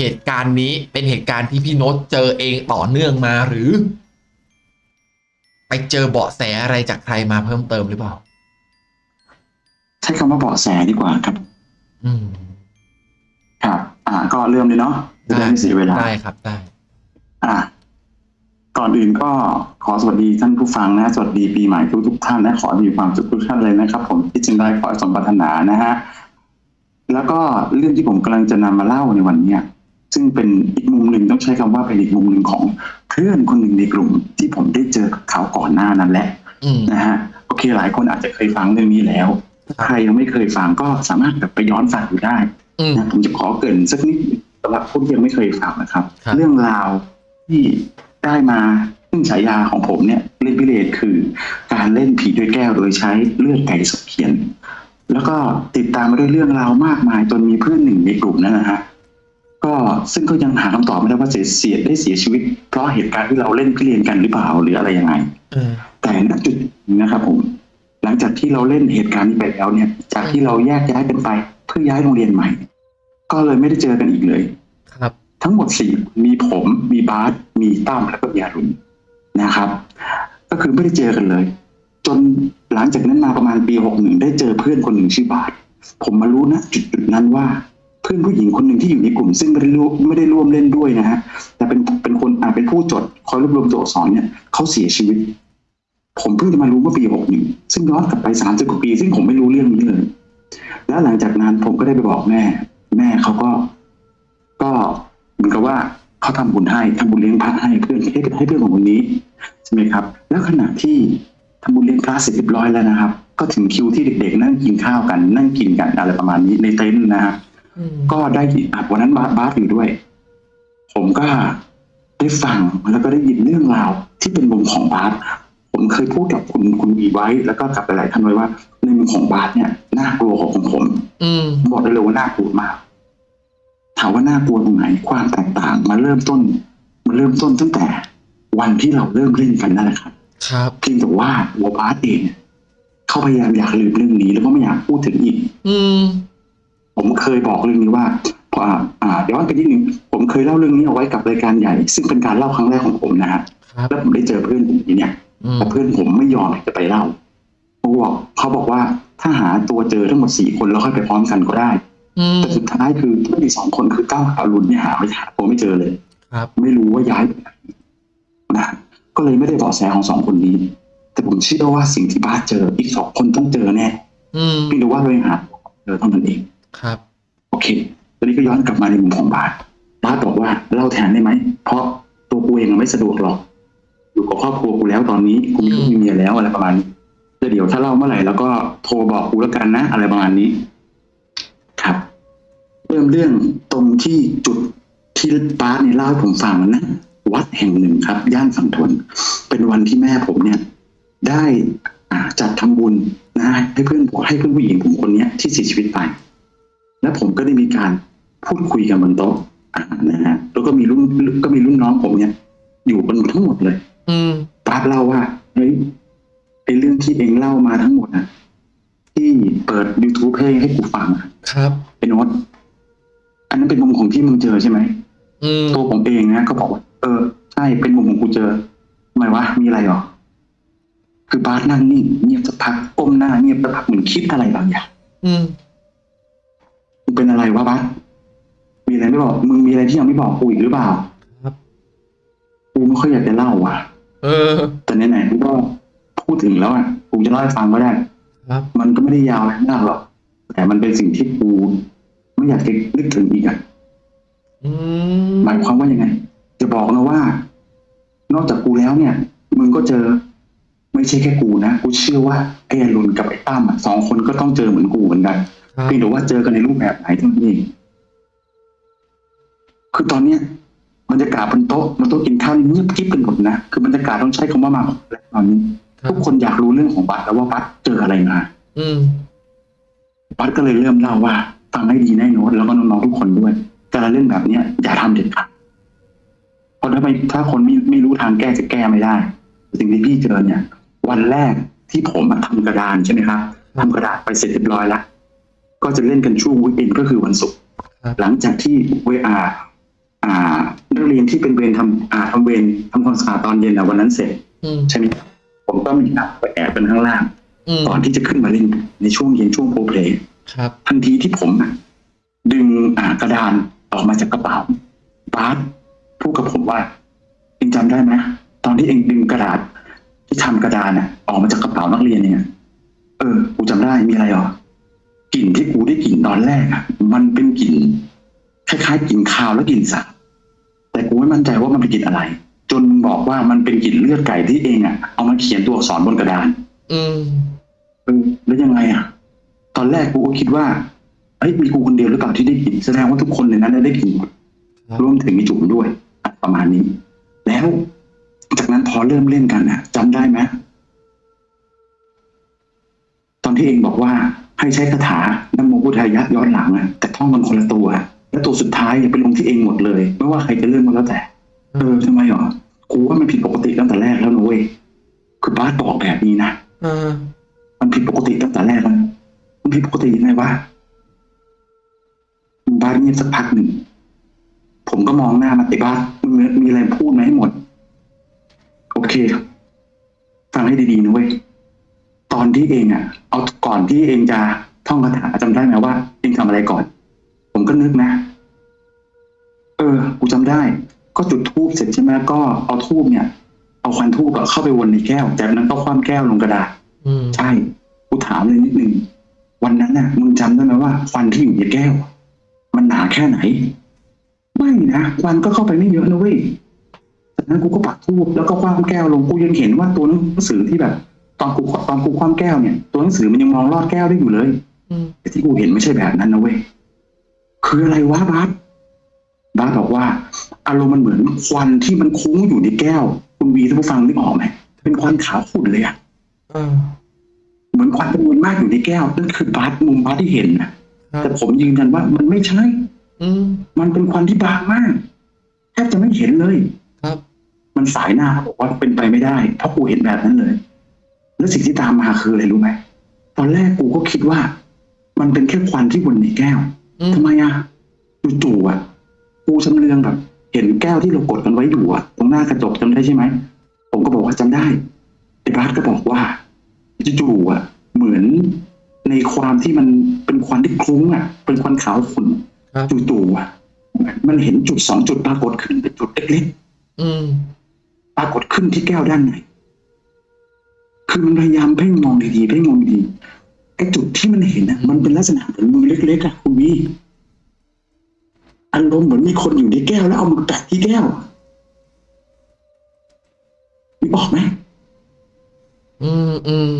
เหตุการณ์นี้เป็นเหตุการณ์ที่พี่โน้ตเจอเองต่อเนื่องมาหรือ ไปเจอเบาะแสอะไรจากใครมาเพิ่มเติมหรือเปล่า ใช้คำว่าเบาะแสดีกว่าครับ อืมครับ อ่า ก็เริ่มเลยเนาะจะได้ไม่เสียเวลาได้ครับได้ อ่า ก่อนอื่นก็ขอสวัสดีท่านผู้ฟังนะ สวัสดีปีใหม่ทุกทุกๆท่านนะขอให้มีความสุขทุกท่านเลยนะครับ ผมที่จึงได้ขอให้สมปรารถนานะฮะแล้วก็เรื่องที่ผมกำลังจะนำมาเล่าในวันเนี้ย ซึ่งเป็นอีกมุมหนึ่งต้องใช้คำว่าเป็นอีกมุมหนึ่งของเพื่อนคนหนึ่งในกลุ่มที่ผมได้เจอกับเขาก่อนหน้านั้นแหละอืมนะฮะโอเคหลายคนอาจจะเคยฟังเรื่องนี้แล้วครับใครยังไม่เคยฟังก็สามารถแบบไปย้อนฟังดูได้อืมนะผมจะขอเกรินสักนิดสำหรับผู้ที่ยังไม่เคยฟังนะครับครับ เรื่องราวที่ได้มาซึ่งฉายาของผมเนี่ยเล่นพิเรนคือ การเล่นผีด้วยแก้วโดยใช้เลือดไก่สดเขียน แล้วก็ติดตามมาด้วยเรื่องราวมากมายจนมีเพื่อนหนึ่งในกลุ่มนั้นนะฮะ ก็ซึ่งก็ยังหาคำตอบไม่ได้ว่าเสียเสียได้เสียชีวิต เพราะเหตุการณ์ที่เราเล่นพิเรนกันหรือเปล่าหรืออะไรยังไงเออแต่ณจุดนี้นะครับผม หลังจากที่เราเล่นเหตุการณ์นี้ไปแล้วเนี่ย จากที่เราแยกย้ายกันไปเพื่อย้ายโรงเรียนใหม่ ก็เลยไม่ได้เจอกันอีกเลย ครับ ทั้งหมดสี่มีผมมีบาสมีตั้มแล้วก็มีอารุณนะครับ ก็คือไม่ได้เจอกันเลย จนหลังจากนั้นมาประมาณปีหกหนึ่งได้เจอเพื่อนคนหนึ่งชื่อบาสผมมารู้นะจุดจุดๆนั้นว่า เพื่อนผู้หญิงคนหนึ่งที่อยู่ในกลุ่ม ซึ่งไม่ได้ร่วมไม่ได้ร่วมเล่นด้วยนะฮะแต่เป็นเป็นคนอ่าเป็นผู้จดคอยรวบรวมตัวอักษรเนี่ยเขาเสียชีวิต ผมเพิ่งจะมารู้เมื่อปีหกหนึ่งซึ่งย้อนกลับไปสามสิบกว่าปี ซึ่งผมไม่รู้เรื่องนี้เลย แล้วหลังจากนั้นผมก็ได้ไปบอกแม่ แม่เขาก็ ก็เหมือนกับว่าเขาทำบุญให้ทำบุญเลี้ยงพระให้เพื่อนให้ให้เพื่อนของคนนี้ใช่ไหมครับ แล้วขณะที่ทำบุญเลี้ยงพระเสร็จเรียบร้อยแล้วนะครับ ก็ถึงคิวที่เด็กๆ นั่งกินข้าวกัน นั่งกินกันอะไรประมาณนี้ในเต็นท์นะฮะอืม ก็ได้ยินอะวันนั้นบาสบาสอยู่ด้วย ผมก็ได้ฟังแล้วก็ได้ยินเรื่องราวที่เป็นมุมของบาสผมเคยพูดกับคุณคุณวีไว้ แล้วก็กับหลายๆท่านไว้ว่าในมุมของบาสเนี่ยน่ากลัวของผมอืมผมบอกได้เลยว่าน่ากลัวมากถามว่าน่ากลัวตรงไหนความแตกต่างมาเริ่มต้นมาเริ่มต้นตั้งแต่วันที่เราเริ่มเล่นกันนั่นแหละครับ ครับเพียงแต่ว่าตัวบาสเองเนี่ยเขาพยายามอยากลืมเรื่องนี้แล้วก็ไม่อยากพูดถึงอีก อืม ผมเคยบอกเรื่องนี้ว่าพออ่าย้อนไปนิดนึงผมเคยเล่าเรื่องนี้เอาไว้กับรายการใหญ่ ซึ่งเป็นการเล่าครั้งแรกของผมนะฮะครับแล้วผมได้เจอเพื่อนผมทีเนี่ยอืมแต่เพื่อนผมไม่ยอมที่จะไปเล่าเขาบอกเขาบอกว่าถ้าหาตัวเจอทั้งหมดสี่คนแล้วค่อยไปพร้อมกันก็ได้อืมแต่สุดท้ายคือผู้มีสองคนคือก้าวกับอรุณเนี่ยหาไม่หาตัวไม่เจอเลยครับ ไม่รู้ว่าย้ายไปไหนนะก็เลยไม่ได้เบาะแสของสองคนนี้ แต่ผมเชื่อว่าสิ่งที่บาสเจออีกสองคนต้องเจอแน่อืมเพียงแต่ว่าเรายังหาเจอเท่านั้นเอง ครับโอเคตอนนี้ก็ย้อนกลับมาในมุมของบาสบาสบอกว่าเล่าแทนได้ไหมเพราะตัวกูเองอะไม่สะดวกหรอก อยู่กับครอบครัวกูแล้วตอนนี้กูมีลูกมีเมียแล้วอะไรประมาณนี้แล้วเดี๋ยวถ้าเล่าเมื่อไหร่แล้วก็โทรบอกกูแล้วกันนะ อะไรประมาณนี้ ครับเริ่มเรื่องตรงที่จุดที่บาสเนี่ยเล่าให้ผมฟังนะวัดแห่งหนึ่งครับ ย่านฝั่งทนเป็นวันที่แม่ผมเนี่ย ได้อ่าจัดทำบุญนะให้เพื่อนผมให้เพื่อนผู้หญิงผมคนเนี้ยที่เสียชีวิตไป แล้วผมก็ได้มีการพูดคุยกันบนโต๊ะอ่านะฮะแล้วก็มีรุ่นก็มีรุ่นน้องผมเนี่ยอยู่กันทั้งหมดเลย อืมป้าเล่าว่าเฮ้ยไอ้เรื่องที่เองเล่ามาทั้งหมดอะที่เปิด YouTube ให้ให้กูฟังอะครับไอ้โน้ตอันนั้นเป็นมุมของที่มึงเจอใช่ไหมอืมตัวผมเองนะก็บอกว่าเออใช่เป็นมุมของกูเจอทำไมวะมีอะไรหรอ คือบาสนั่งนิ่งเงียบสักพักก้มหน้าเงียบสักพักเหมือนคิดอะไรบางอย่างอื มมึงเป็นอะไรวะบาสมีอะไรไม่บอก มึงมีอะไรที่ยังไม่บอกกูอีกหรือเปล่า ครับ กูไม่ค่อยอยากจะเล่าว่ะ เออ แต่ไหนๆกูก็พูดถึงแล้วอะ กูจะเล่าให้ฟังก็ได้ ครับ มันก็ไม่ได้ยาวอะไรมากหรอก แต่มันเป็นสิ่งที่กูไม่อยากจะนึกถึงอีกอะอืมหมายความว่ายังไง จะบอกนะว่า นอกจากกูแล้วเนี่ย มึงก็เจอ ไม่ใช่แค่กูนะ กูเชื่อว่าไอ้อรุณกับไอ้ตั้มอะสองคนก็ต้องเจอเหมือนกูเหมือนกันครับ เพียงแต่ว่าเจอกันในรูปแบบไหนเท่านั้นเองคือตอนเนี้ยบรรยากาศบนโต๊ะบนโต๊ะกินข้าวนี่เงียบกริบเป็นหมดนะคือบรรยากาศต้องใช้คำว่ามาแล้วตอนนี้ครัทุบกคนอยากรู้เรื่องของบัตรแล้วว่าบัตรเจออะไรมา อืมบัตรก็เลยเริ่มเล่าว่าฟังให้ดีแน่โน้ตแล้วก็น้องๆทุกคนด้วยการเล่นแบบเนี้ยอย่าทำเด็ดขาดเพราะถ้าไม่ถ้าคนไม่ไม่รู้ทางแก้จะแก้ไม่ได้สิ่งที่พี่เจอเนี่ย วันแรกที่ผมอะทำกระดานใช่ไหมครับทำกระดาษไปเสร็จเรียบร้อยแล้ว ก็จะเล่นกันช่วงวีคเอนก็คือวันศุกร์ครับหลังจากที่เวอาอ่านักเรียนที่เป็นเวรทำอ่าทำเวรทำความสะอาดตอนเย็นอะวันนั้นเสร็จอืมใช่ไหมครับผมก็มีนัดไปแอบเป็นข้างล่างอืมก่อนที่จะขึ้นมาเล่นในช่วงเย็นช่วงโพลเพลย์ครับทันทีที่ผมอะดึงอ่ากระดานออกมาจากกระเป๋าบาสพูดกับผมว่าเองจำได้ไหมตอนที่เองดึงกระดาษที่ทำกระดานอะออกมาจากกระเป๋านักเรียนเนี่ย เออกูจำได้มีอะไรหรอ กลิ่นที่กูได้กลิ่นตอนแรกอะมันเป็นกลิ่นคล้ายๆกลิ่นคาวและกลิ่นสาบแต่กูไม่มั่นใจว่ามันเป็นกลิ่นอะไร จนบอกว่ามันเป็นกลิ่นเลือดไก่ที่เองอะเอามาเขียนตัวอักษรบนกระดาน อืมเออแล้วยังไงอะ ตอนแรกกูก็คิดว่าเอ้ยมีกูคนเดียวหรือเปล่าที่ได้กลิ่นแสดงว่าทุกคนในนั้นได้กลิ่นหมดครับรวมถึงมีจุ๋มด้วยอะประมาณนี้ แล้วจากนั้นพอเริ่มเล่นกันอะจำได้ไหมตอนที่เองบอกว่า ให้ใช้คาถานโมพุทธายะย้อนหลังอะแต่ท่องมันคนละตัว แล้วตัวสุดท้ายเนี่ยเป็นลงที่เองหมดเลย ไม่ว่าใครจะเริ่มก็แล้วแต่ เออทำไมหรอกูว่ามันผิดปกติตั้งแต่แรกแล้วนะเว้ยคือบาสบอกแบบนี้นะอ่ามันผิดปกติตั้งแต่แรกแล้วมันผิดปกติยังไงวะบ้านเงียบสักพักหนึ่งผมก็มองหน้ามันไอ้บ้านมึงมีอะไรพูดมาให้หมด โอเคฟังให้ดีๆนะเว้ย ตอนที่เองอะ เอาก่อนที่เองจะท่องคาถาจำได้ไหมว่า เองทำอะไรก่อน ผมก็นึกนะ เออ กูจำได้ ก็จุดทูบเสร็จใช่ไหมก็เอาทูบเนี่ย เอาควันทูบอะเข้าไปวนในแก้ว จากนั้นก็คว่ำแก้วลงกระดาษอืมใช่ กูถามเลยนิดนึง วันนั้นน่ะ มึงจำได้ไหมว่าควันที่อยู่ในแก้ว มันหนาแค่ไหน ไม่นะควันก็เข้าไปไม่เยอะนะเว้ยจากนั้นกูก็ปักทูบแล้วก็คว้ามแก้วลง กูยังเห็นว่าตัวหนังสือที่แบบ ตอนกูตอนกูคว้ามแก้วเนี่ยตัวหนังสือมันยังมองลอดแก้วได้อยู่เลยอืมแต่ที่กูเห็นไม่ใช่แบบนั้นนะเว้ยคืออะไรวะบาสบาสบอกว่า อารมณ์มันเหมือนควันที่มันคุ้งอยู่ในแก้ว คุณวีท่านผู้ฟังนึกออกไหมเป็นควันขาวขุ่นเลยอะอ่าเหมือนควันจำนวนมากอยู่ในแก้วนั่นคือบาสมุมบาสที่เห็นนะครับแต่ผมยืนยันว่ามันไม่ใช่อืมมันเป็นควันที่บางมากแทบจะไม่เห็นเลย ครับ มันสายหน้าเขาบอกว่าเป็นไปไม่ได้เพราะกูเห็นแบบนั้นเลย แล้วสิ่งที่ตามมาคืออะไรรู้ไหมตอนแรกกูก็คิดว่า มันเป็นแค่ควันที่วนในแก้วอืมทำไมอะจู่ๆอะ กูชำเลืองแบบ เห็นแก้วที่เรากดกันไว้อยู่อะ ตรงหน้ากระจกจำได้ใช่ไหมผมก็บอกว่าจำได้ไอ้บาสก็บอกว่าจู่ๆอะ เหมือนในความที่มันเป็นควันที่คลุ้งอะ เป็นควันขาวขุ่นครับจู่ๆอะมันเห็นจุดสองจุดปรากฏขึ้นเป็นจุดเล็กอืมๆปรากฏขึ้นที่แก้วด้านใน คือมันพยายามเพ่งมองดีๆเพ่งมองดีๆไอ้จุดที่มันเห็นอะ มันเป็นลักษณะเหมือนมือเล็กๆอะคุณวีอารมณ์เหมือนมีคนอยู่ในแก้วแล้วเอามือแตะที่แก้วมีบอกไหมอืมอืม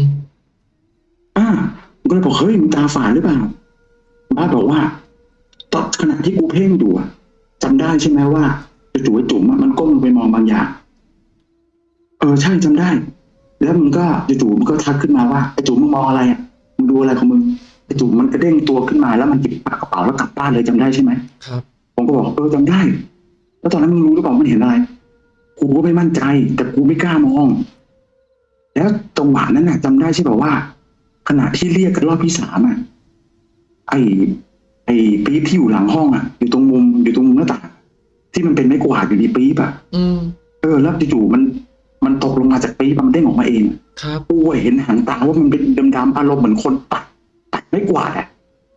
อ่าผมก็เลยบอกเฮ้ยมึงตาฝาดหรือเปล่าบ้าสบอกว่าตอนขณะที่กูเพ่งอยู่อะจำได้ใช่ไหมว่าจู่ๆไอ้จุ๋มอะมันก้มลงไปมองบางอย่าง เออใช่จำได้ แล้วมึงก็จู่ๆมันก็ทักขึ้นมาว่าไอ้จุ๋มมึงมองอะไรอะมึงดูอะไรของมึงไอ้จุ๋มมันกระเด้งตัวขึ้นมาแล้วมันหยิบปากกระเป๋าแล้วกลับบ้านเลยจำได้ใช่ไหมครับ ผมก็บอกเออจำได้ แล้วตอนนั้นมึงรู้หรือเปล่ามันเห็นอะไรกูก็ไม่มั่นใจ แต่กูไม่กล้ามอง แล้วจังหวะนั้นน่ะจำได้ใช่ป่าว่า ขณะที่เรียกกันรอบที่สามอะไอ้ไอ้ปี๊บที่อยู่หลังห้องอะ อยู่ตรงมุมอยู่ตรงมุมหน้าต่างที่มันเป็นไม้กวาดอยู่ในปี๊บอะอืมเออแล้วจู่ๆมัน มันตกลงมาจากปี๊บอะมันเด้งออกมาเองครับกูเห็นหางตาว่ามันเป็นดำๆอารมณ์เหมือนคนตัดตัดไม้กวาดอะ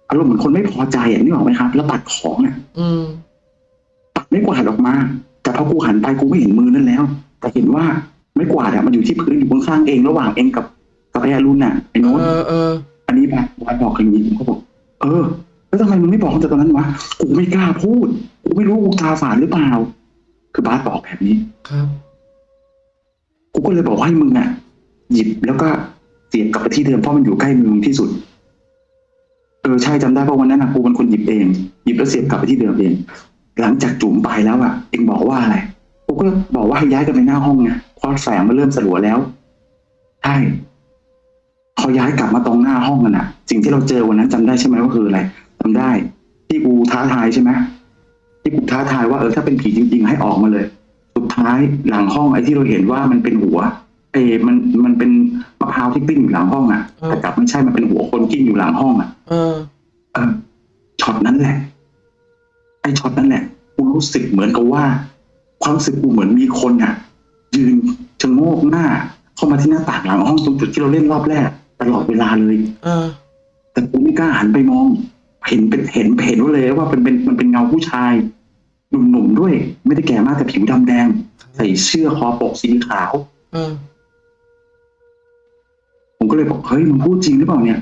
อารมณ์เหมือนคนไม่พอใจอะนึกออกไหมครับ แล้วตัดของอะอืมปัดไม่กวาดออกมา แต่พอกูหันไปกูไม่เห็นมือนั่นแล้ว แต่เห็นว่าไม่กวาดอะมันอยู่ที่พื้นอยู่ข้างๆเองระหว่างเองกับกับไอ้อรุณน่ะไอ้โน้ตเออเอออันนี้บาบาบอกอย่างนี้ผมก็บอก เออ แล้วทำไมมึงไม่บอกตั้งแต่ตอนนั้นวะกูไม่กล้าพูดกูไม่รู้กูตาฝาดหรือเปล่า คือบาสบอกแบบนี้ครับ กูก็เลยบอกว่าให้มึงอะ หยิบแล้วก็เสียบกลับไปที่เดิมเพราะมันอยู่ใกล้มือมึงที่สุด เออใช่จำได้เพราะวันนั้นนะกูเป็นคนหยิบเอง หยิบแล้วเสียบกลับไปที่เดิมเอง หลังจากจุ๋มไปแล้วอะเองบอกว่าอะไรกูก็บอกว่าให้ย้ายกันไปหน้าห้องไงเพราะแสงมันเริ่มสลัวแล้วใช่พอย้ายกลับมาตรงหน้าห้องกันอะ สิ่งที่เราเจอวันนั้นจำได้ใช่ไหมว่าคืออะไรจำได้ ที่กูท้าทายใช่ไหมที่กูท้าทายว่าเออถ้าเป็นผีจริง ๆ ให้ออกมาเลย ท้ายหลังห้องไอ้ที่เราเห็นว่ามันเป็นหัว เฮ้ยมันมันเป็นมะพร้าวที่กลิ้งอยู่หลังห้องอะอืมแต่กลับไม่ใช่มันเป็นหัวคนกลิ้งอยู่หลังห้องอะเออเออช็อตนั้นแหละ ไอ้ช็อตนั้นแหละกูรู้สึกเหมือนกับว่า ความรู้สึกกูเหมือนมีคนอะ ยืนชะโงกหน้า เข้ามาที่หน้าต่างหลังห้องตรงจุดที่เราเล่นรอบแรกตลอดเวลาเลยเออ แต่กูไม่กล้าหันไปมอง เห็นเป็นเห็นเห็นเลยว่าเป็นเป็นมันเป็นเงาผู้ชาย หนุ่มๆด้วย ไม่ได้แก่มากแต่ผิวดำแดง ใส่เสื้อคอปกสีขาวเออผมก็เลยบอกเฮ้ยมึงพูดจริงหรือเปล่าเนี่ย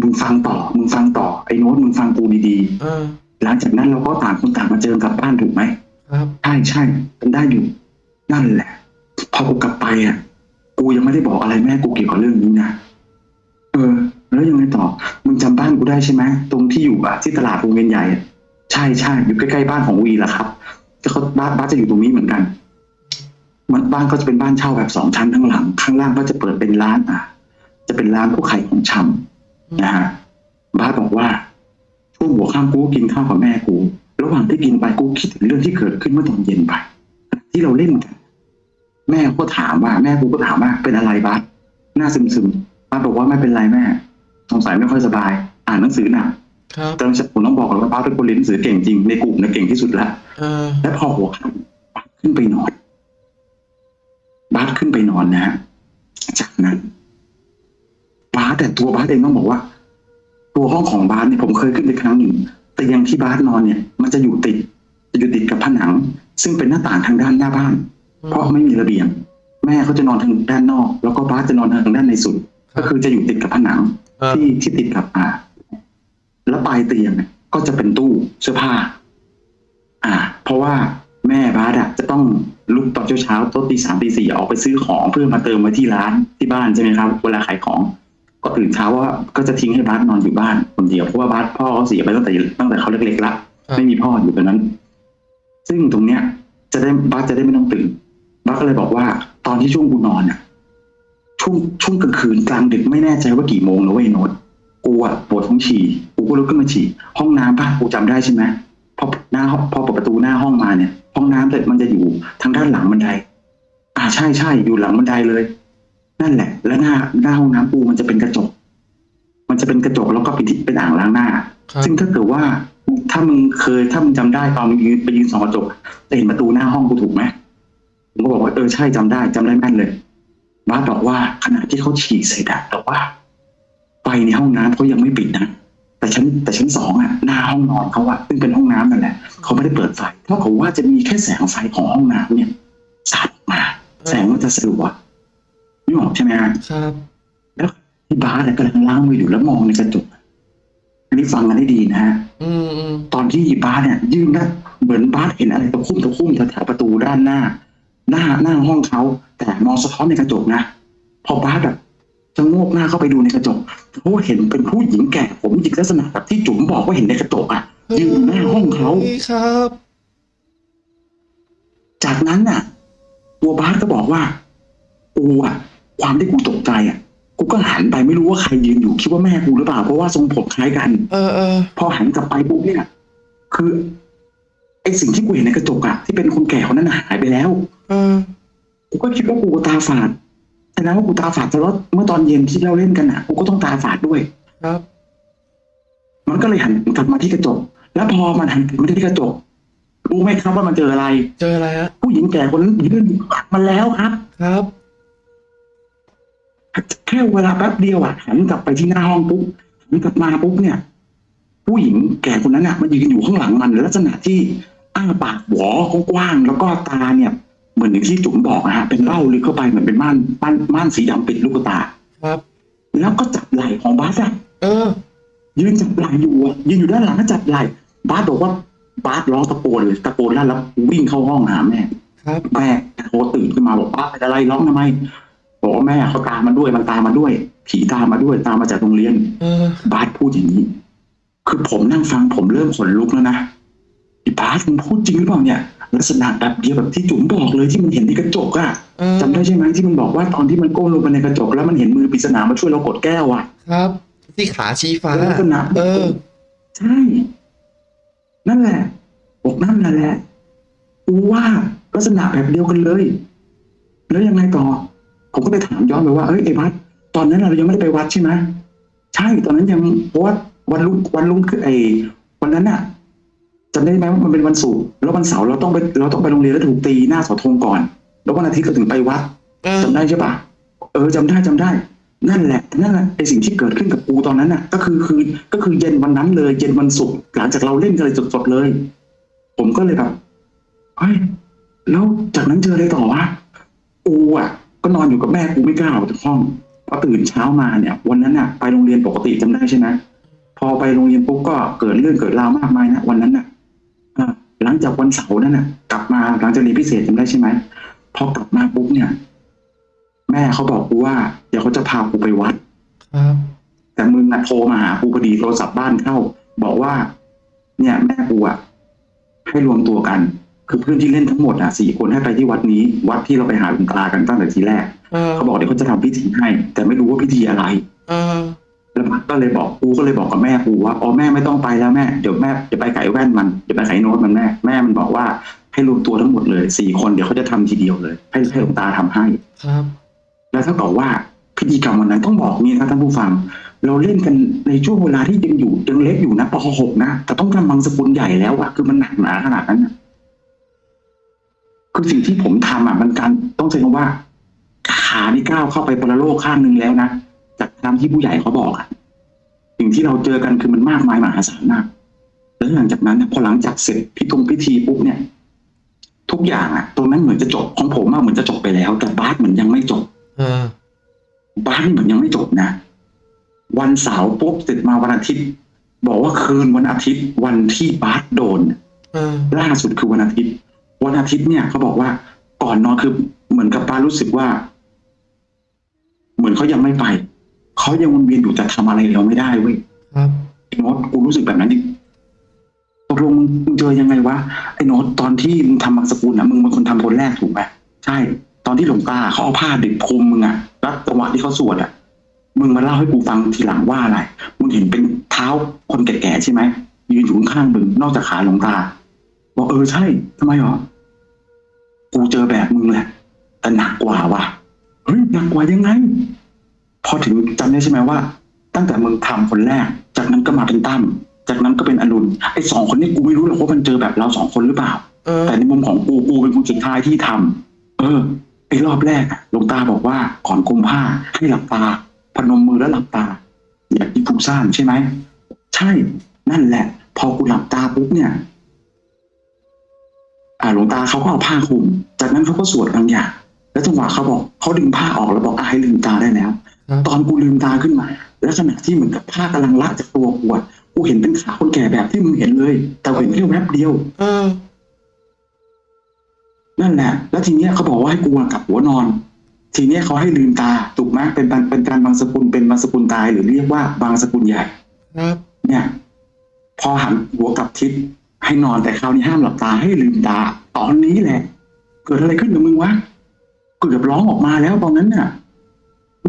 มึงฟังต่อมึงฟังต่อไอ้โน้ตมึงฟังกูดีเออๆหลังจากนั้นเราก็ต่างคนต่างมาเจอกลับบ้านถูกไหมครับใช่ใช่เป็นได้อยู่ นั่นแหละ พอกูกลับไปอะ กูยังไม่ได้บอกอะไรแม่กูเกี่ยวกับเรื่องนี้นะเออ แล้วยังไงต่อมึงจำบ้านกูได้ใช่ไหมตรงที่อยู่อะที่ตลาดวงเวียนใหญ่อะ ใช่ใช่อยู่ใกล้ๆบ้านของวีแหละครับจะเขาบ้านบ้านจะอยู่ตรงนี้เหมือนกันมันบ้านก็จะเป็นบ้านเช่าแบบสองชั้นทั้างหลัง ข้างล่างก็จะเปิดเป็นร้านอะ จะเป็นร้านพวกขายของชำนะฮะบ้านบอกว่าช่วงหัวค่ำกูกินข้าวกับแม่กู ระหว่างที่กินไปกูคิดถึงเรื่องที่เกิดขึ้นเมื่อตอนเย็นไปที่เราเล่นกันแม่ก็ถามว่าแม่กูก็ถามว่าเป็นอะไรบ้าสหน้าซึมซึมๆบ้าสบอกว่าไม่เป็นไรแม่สงสัยไม่ค่อยสบาย อ่านหนังสือหนัก ครับแต่ผมต้องบอกก่อนว่าบ้าสเป็นคนเรียนหนังสือเก่งจริงในกลุ่มนะเก่งที่สุดแล้วเออและพอหัวค่ำบ้าสขึ้นไปนอนบ้าสขึ้นไปนอนนะฮะจากนั้นบ้าสแต่ตัวบ้าสเองต้องบอกว่า ตัวห้องของบ้าสเนี่ยผมเคยขึ้นไปครั้งหนึ่งเตียงที่บ้าสนอนเนี่ย มันจะอยู่ติดจะอยู่ติดกับผนัง ซึ่งเป็นหน้าต่างทางด้านหน้าบ้าน เพราะไม่มีระเบียง แม่เขาจะนอนทางด้านนอก แล้วก็บ้าสจะนอนทางด้านในสุด ก็คือจะอยู่ติดกับผนังครับที่ที่ติดกับอ่า แล้วปลายเตียงเนี่ยก็จะเป็นตู้เสื้อผ้า อ่า เพราะว่าแม่บาสอะจะต้องลุกตอนเช้าๆต้นตีสามตีสี่ออกไปซื้อของเพื่อมาเติมไว้ที่ร้านที่บ้านใช่ไหมครับ เวลาขายของ ก็ตื่นเช้าว่าก็จะทิ้งให้บาสนอนอยู่บ้านคนเดียวเพราะว่าบาสพ่อเขาเสียไปตั้งแต่ตั้งแต่เขาเล็กๆละครับไม่มีพ่ออยู่ตรงนั้น ซึ่งตรงเนี้ย จะได้บาสจะได้ไม่ต้องตื่นบาสก็เลยบอกว่า ตอนที่ช่วงกูนอนอะช่วงช่วงกลางคืนกลางดึกไม่แน่ใจว่ากี่โมงนะเว้ยโน้ต กูอะปวดท้องฉี่กูก็ลุกขึ้นมาฉี่ห้องน้ำบ้านกูจำได้ใช่ไหมพอหน้าห้องพอเปิดประตูหน้าห้องมาเนี่ย ห้องน้ำเลยมันจะอยู่ทางด้านหลังบันได อ่าใช่ใช่อยู่หลังบันไดเลย นั่นแหละ แล้วหน้าหน้าห้องน้ำกูมันจะเป็นกระจก มันจะเป็นกระจกแล้วก็เป็นที่เป็นอ่างล้างหน้าครับซึ่งถ้าเกิดว่าถ้ามึงเคยถ้ามึงจำได้ตอนมึงยืนไปยืนส่องกระจกจะเห็นประตูหน้าห้องกูถูกไหมผมก็บอกว่าเออใช่จำได้จำได้แม่นเลยบ้าสบอกว่าขณะที่เขาฉีกใส่ดักแต่ว่า ไฟในห้องน้ำเขายังไม่ปิดนะแต่ชั้นแต่ชั้นสองอะหน้าห้องนอนเขาอะซึ่งเป็นห้องน้ำนั่นแหละเขาไม่ได้เปิดไฟเท่ากับว่าจะมีแค่แสงไฟของห้องน้ำเนี่ยสาดออกมา แสงมันจะสลัวไม่ออกใช่ไหมฮะครับ แล้วที่บาสอะกำลังล้างมืออยู่แล้วมองในกระจกอันนี้ฟังกันให้ดีนะฮะอืมอืมตอนที่บาสเนี่ย ยื่นหน้าเหมือนบาสเห็นอะไรตะคุ่มตะคุ่มแถวๆประตูด้านหน้า หน้าหน้าห้องเขาแต่มองสะท้อนในกระจกนะพอบาสแบบ จะโงกหน้าเข้าไปดูในกระจกเขาเห็นเป็นผู้หญิงแก่ผมหยิกลักษณะแบบที่จุ๋มบอกว่าเห็นในกระจกอะยืนอยู่หน้าห้องเขาฮ้ยครับ จากนั้นน่ะ ตัวบาสก็บอกว่ากูอะ ความที่กูตกใจอะกูก็หันไปไม่รู้ว่าใครยืนอยู่คิดว่าแม่กูหรือเปล่าเพราะว่าทรงผมคล้ายกัน เออเออพอหันกลับไปปุ๊บเนี่ยคือไอสิ่งที่กูเห็นในกระจกอะที่เป็นคนแก่คนนั้นน่ะหายไปแล้ว เออ กูก็คิดว่ากูตาฝาดแต่ นั้นว่ากูตาฝาดแต่ว่าเมื่อตอนเย็นที่เราเล่นกันอะกูก็ต้องตาฝาดด้วย ครับ มันก็เลยหันกลับมาที่กระจก แล้วพอมันหันกลับมาที่กระจกรู้ไหมครับว่ามันเจออะไร เจออะไรฮะผู้หญิงแก่คนนั้นยืนอยู่ข้างมันแล้วครับ ครับแค่เวลาแป๊บเดียวอะหันกลับไปที่หน้าห้องปุ๊บหันกลับมาปุ๊บเนี่ย ผู้หญิงแก่คนนั้นอะมันยืนอยู่ข้างหลังมันลักษณะที่อ้าปากหวอกว้างๆแล้วก็ตาเนี่ย เหมือนอย่างที่จุ๋มบอกนะฮะเป็นเบ้าลึกเข้าไปเหมือนเป็นม่านม่านม่านสีดำปิดลูกตาครับ แล้วก็จับไหล่ของบาสอะเออ ยืนจับไหล่อยู่อะยืนอยู่ด้านหลังก็จับไหล่บาสบอกว่าบาสร้องตะโกนเลยตะโกนแล้วแล้ววิ่งเข้าห้องหาแม่ครับแม่โทรตื่นขึ้นมาบอกป้าเป็นอะไรร้องทำไมบอกว่าแม่เขาตามมาด้วยมันตามมาด้วย ผีตามมาด้วยตามมาจากโรงเรียนเออบาสพูดอย่างนี้ คือผมนั่งฟังผมเริ่มขนลุกแล้วนะไอ้บาสมึงพูดจริงหรือเปล่าเนี่ย ลักษณะแบบเดียวแบบที่จุ๋มบอกเลยที่มันเห็นในกระจกอะเออจำได้ใช่ไหมที่มันบอกว่าตอนที่มันก้มลงไปในกระจก แล้วมันเห็นมือปริศนามาช่วยเรากดแก้วอะครับ ที่ขาชี้ฟ้าลักษณะเออ ใช่ นั่นแหละบอกนั่นแหละกูว่าลักษณะแบบเดียวกันเลย แล้วยังไงต่อ ผมก็ไปถามย้อนไปว่าเอ้ยไอ้บัสตอนนั้นเรายังไม่ได้ไปวัดใช่ไหมใช่ตอนนั้นยังเพราะว่าวันลุงวันลุงคือไอ้วันนั้นน่ะ จำได้ไหมว่ามันเป็นวันศุกร์แล้ววันเสาร์เราต้องไปเราต้องไปโรงเรียนแล้วถูกตีหน้าเสาธงก่อน แล้ววันอาทิตย์เราถึงไปวัดเออจำได้ใช่ปะเออจำได้จำได้ นั่นแหละ นั่นแหละไอสิ่งที่เกิดขึ้นกับกูตอนนั้นน่ะ ก็คือคือก็คือเย็นวันนั้นเลย เย็นวันศุกร์หลังจากเราเล่นกันเลยสดๆเลย ผมก็เลยแบบเฮ้ยแล้วจากนั้นเจออะไรต่อวะกูอะ ก็นอนอยู่กับแม่กูไม่กล้าออกจากห้องพอตื่นเช้ามาเนี่ย วันนั้นน่ะ ไปโรงเรียนปกติจำได้ใช่ไหมพอไปโรงเรียนปุ๊บก็เกิดเรื่องเกิดราวมากมายนะวันนั้นน่ะอ่า หลังจากวันเสาร์นั่นน่ะ กลับมาหลังจากเรียนพิเศษจำได้ใช่ไหมพอกลับมาปุ๊บเนี่ย แม่เขาบอกกูว่า เดี๋ยวเขาจะพากูไปวัดครับแต่มึงน่ะโทรมาหากูพอดีโทรศัพท์บ้านเข้า บอกว่า เนี่ย แม่กูอะให้รวมตัวกัน คือเพื่อนที่เล่นทั้งหมดอะสี่คนให้ไปที่วัดนี้ วัดที่เราไปหาหลวงตากันตั้งแต่ทีแรกเออเขาบอกเดี๋ยวเขาจะทำพิธีให้ แต่ไม่รู้ว่าพิธีอะไรเออ แล้วมันก็เลยบอกกูก็เลยบอกกับแม่กูว่าอ๋อแม่ไม่ต้องไปแล้วแม่เดี๋ยวแม่จะไปไก่แว่นมันเดี๋ยวไปไก่โน้ตมันแม่แม่มันบอกว่าให้รวมตัวทั้งหมดเลยสี่คนเดี๋ยวเขาจะทำทีเดียวเลย ให้ให้หลวงตาทำให้ครับ แล้วถ้าบอกว่าพิธีกรรมวันนั้นต้องบอกนี่นะท่านผู้ฟัง เราเล่นกันในช่วงเวลาที่ยังอยู่ยังเล็กอยู่นะป .6 นะแต่ต้องทำบางสกุลใหญ่แล้วอะคือมันหนักหนาขนาดนั้นนะคือสิ่งที่ผมทำอะมันการต้องใช้คำว่าขานี่ก้าวเข้าไปปรโลกข้างหนึ่งแล้วนะ จากตามที่ผู้ใหญ่เขาบอกอะสิ่งที่เราเจอกันคือมันมากมายมหาศาลมาก แล้วหลังจากนั้นเนี่ยพอหลังจากเสร็จพิธงพิธีปุ๊บเนี่ย ทุกอย่างอะตรงนั้นเหมือนจะจบของผมอะเหมือนจะจบไปแล้ว แต่บาสเหมือนยังไม่จบเออบ้านนี่เหมือนยังไม่จบนะวันเสาร์ปุ๊บเสร็จมาวันอาทิตย์ บอกว่าคืนวันอาทิตย์วันที่บาสโดนเออล่าสุดคือวันอาทิตย์ วันอาทิตย์เนี่ยเขาบอกว่าก่อนนอนคือเหมือนกับป้ารู้สึกว่า เหมือนเขายังไม่ไป เขายังวนเวียนอยู่แต่ทำอะไรเราไม่ได้เว้ยครับไอ้โน้ตกูรู้สึกแบบนั้นจริงตกลงมึงมึงเจอยังไงวะไอ้โน้ตตอนที่มึงทำมังสกุลอะมึงเป็นคนทำคนแรกถูกไหมใช่ ตอนที่หลวงตาเขาเอาผ้าดิบคลุมมึงอะแล้วจังหวะที่เขาสวดอะมึงมาเล่าให้กูฟังทีหลังว่าอะไร มึงเห็นเป็นเท้าคนแก่ๆใช่ไหมยืนอยู่ข้างๆมึงนอกจากขาหลวงตาบอกเออใช่ทำไมหรอกูเจอแบบมึงแหละแต่หนักกว่าว่ะเฮ้ยหนักกว่ายังไง พอถึงจำได้ใช่ไหมว่า ตั้งแต่มึงทำคนแรก จากนั้นก็มาเป็นตั้มจากนั้นก็เป็นอรุณไอ้สองคนนี้กูไม่รู้หรอกว่ามันเจอแบบเราสองคนหรือเปล่าเออแต่ในมุมของกูกูเป็นคนสุดท้ายที่ทำเออไอ้รอบแรกอะหลวงตาบอกว่าก่อนกุมผ้าให้หลับตา พนมมือแล้วหลับตา อย่าคิดฟุ้งซ่านใช่ไหมใช่นั่นแหละ พอกูหลับตาปุ๊บเนี่ย อ่าหลวงตาเขาก็เอาผ้าคลุม จากนั้นเขาก็สวดบางอย่างแล้วจังหวะเขาบอกเขาดึงผ้าออกแล้วบอกอะให้ลืมตาได้แล้วครับตอนกูลืมตาขึ้นมา แล้วขณะที่เหมือนกับผ้ากำลังละจากตัวกูอะกูเห็นเป็นขาคนแก่แบบที่มึงเห็นเลย แต่เห็นแค่แวบเดียวเออนั่นแหละ แล้วทีเนี้ยเขาบอกว่าให้กูอะกลับหัวนอน ทีเนี้ยเขาให้ลืมตาถูกไหมเป็นการเป็นการบางสกุลเป็นบางสกุลตายหรือเรียกว่าบางสกุลใหญ่ครับเนี่ย พอหันหัวกลับทิศให้นอนแต่คราวนี้ห้ามหลับตาให้ลืมตา ตอนนี้แหละ เกิดอะไรขึ้นกับมึงวะเกือบร้องออกมาแล้วตอนนั้นน่ะมึง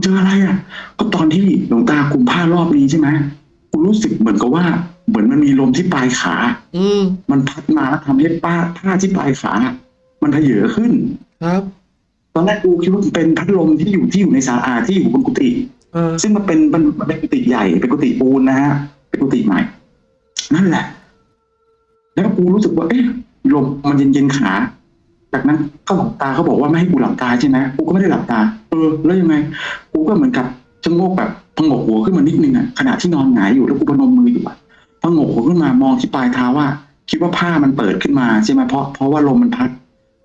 เจออะไรอะ ก็ตอนที่หลวงตาคุมผ้ารอบนี้ใช่ไหมกูรู้สึกเหมือนกับว่า เหมือนมันมีลมที่ปลายขา อืมมันพัดมาแล้วทำให้ป้าผ้าที่ปลายขา มันเพเยอขึ้น ครับ ตอนแรกกูคิดว่ามันเป็นพัดลมที่อยู่ที่อยู่ในศาลาที่อยู่บนกุฏิเออซึ่งมันเป็นมันมันเป็นกุฏิใหญ่เป็นกุฏิปูนนะฮะเป็นกุฏิใหม่ นั่นแหละ แล้วกูรู้สึกว่า เอ๊ะลมมันเย็นเย็นๆขา จากนั้นเขาหลับตาเขาบอกว่าไม่ให้กูหลับตาใช่ไหมกูก็ไม่ได้หลับตาเออแล้วยังไง กูก็เหมือนกับชะโงกแบบพงกหัวขึ้นมานิดนึงอะขณะที่นอนหงายอยู่แล้วกูพนมมืออยู่อะพงกหัวขึ้นมามองที่ปลายเท้าว่า คิดว่าผ้ามันเปิดขึ้นมาใช่ไหมเพราะเพราะว่าลมมันพัด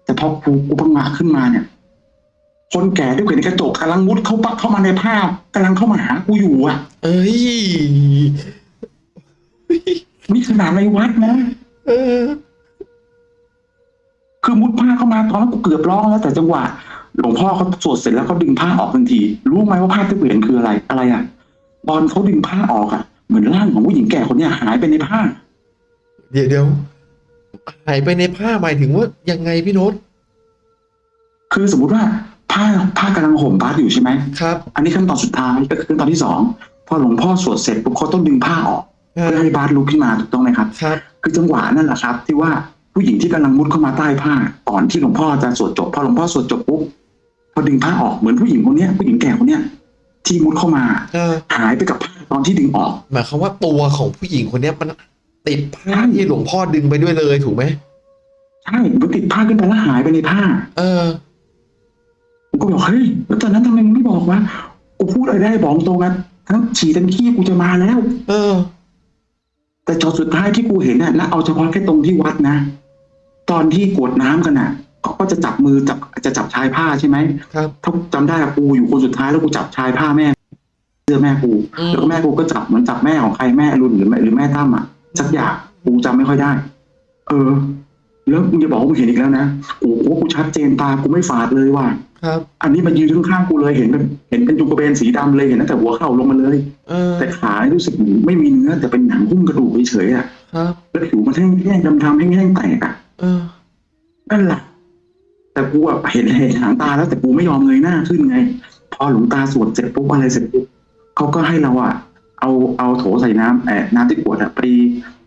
แต่พอกูกูพังงะขึ้นมาเนี่ย คนแก่ด้วยเห็นกระจกกำลังมุดเข้าปะเข้ามาในภาพกำลังเข้ามาหากูอยู่อะ เอ้ยนี่ขนาดในวัดนะเออ คือมุดผ้าเข้ามาตอนนั้นกูเกือบร้องแล้วแต่จังหวะ หลวงพ่อเขาสวดเสร็จแล้วเขาดึงผ้าออกทันที รู้ไหมว่าภาพที่กูเห็นคืออะไรอะไรอะตอนเขาดึงผ้าออกอะ เหมือนร่างของผู้หญิงแก่คนเนี้ยหายไปในผ้า เดี๋ยวเดี๋ยวหายไปในผ้าหมายถึงว่ายังไงพี่โน้ตคือสมมติว่าผ้าผ้ากำลังห่มบาสอยู่ใช่ไหมครับ อันนี้ขั้นตอนสุดท้ายก็คือขั้นตอนที่สองพอหลวงพ่อสวดเสร็จปุ๊บเขาต้องดึงผ้าออกเออเพื่อให้บาสลุกขึ้นมาถูกต้องไหมครับครับ คือจังหวะนั่นแหละครับ ที่ว่าผู้หญิงที่กำลังมุดเข้ามาใต้ผ้าก่อนที่หลวงพ่อจะสวดจบพอหลวงพ่อสวดจบปุ๊บพ อดึงผ้าออกเหมือนผู้หญิงคนเนี้ยผู้หญิงแก่คนเนี้ยที่มุดเข้ามาเออหายไปกับผ้าตอนที่ดึงออกหมายความว่าตัวของผู้หญิงคนเนี้ยมันติดผ้าที่หลวงพ่อดึงไปด้วยเลยถูกไหมใช่มันติดผ้าขึ้นไปแล้วหายไปในผ้า เออผมก็บอกเฮ้ยแล้วตอนนั้นทำไมมึงไม่บอกวะกูพูดอะไรได้บอกตรงกันทั้งฉี่ทั้งขี้กูจะมาแล้ว เออ แต่จอดสุดท้ายที่กูเห็นน่ะนะเอาเฉพาะแค่ตรงที่วัดนะตอนที่กรวดน้ำกันน่ะ เขาก็จะจับมือจับจะจับชายผ้าใช่ไหมครับถ้าจำได้อะกูอยู่คนสุดท้ายแล้วกูจับชายผ้าแม่เสื้อแม่กูอืมแล้วก็แม่กูก็จับเหมือนจับแม่ของใครแม่อรุณหรือแม่หรือแม่ตั้มอะสักอย่างกูจำไม่ค่อยได้ เออ แล้วมึงจะบอกว่ามึงเห็นอีกแล้วนะโอ้โหกูชัดเจนตากูไม่ฝาดเลยว่ะครับ อันนี้มันยืนข้างๆกูเลยเห็นเป็นเห็นเป็นจุกกระเบนสีดำเลยเห็นตั้งแต่หัวเข่าลงมาเลยเออแต่ขานี่รู้สึกเหมือนไม่มีเนื้อแต่เป็นหนังหุ้มกระดูกเฉยๆอะครับแล้วผิวมันแห้งๆดำๆแห้งๆแตกอะเออนั่นแหละ แต่กูอะเห็นเห็นหางตาแล้วแต่กูไม่ยอมเงยหน้าขึ้นไง พอหลวงตาสวดเสร็จปุ๊บอะไรเสร็จปุ๊บเขาก็ให้เราอะเอาเอาโถใส่น้ำแอบน้ำที่ขวดอะไป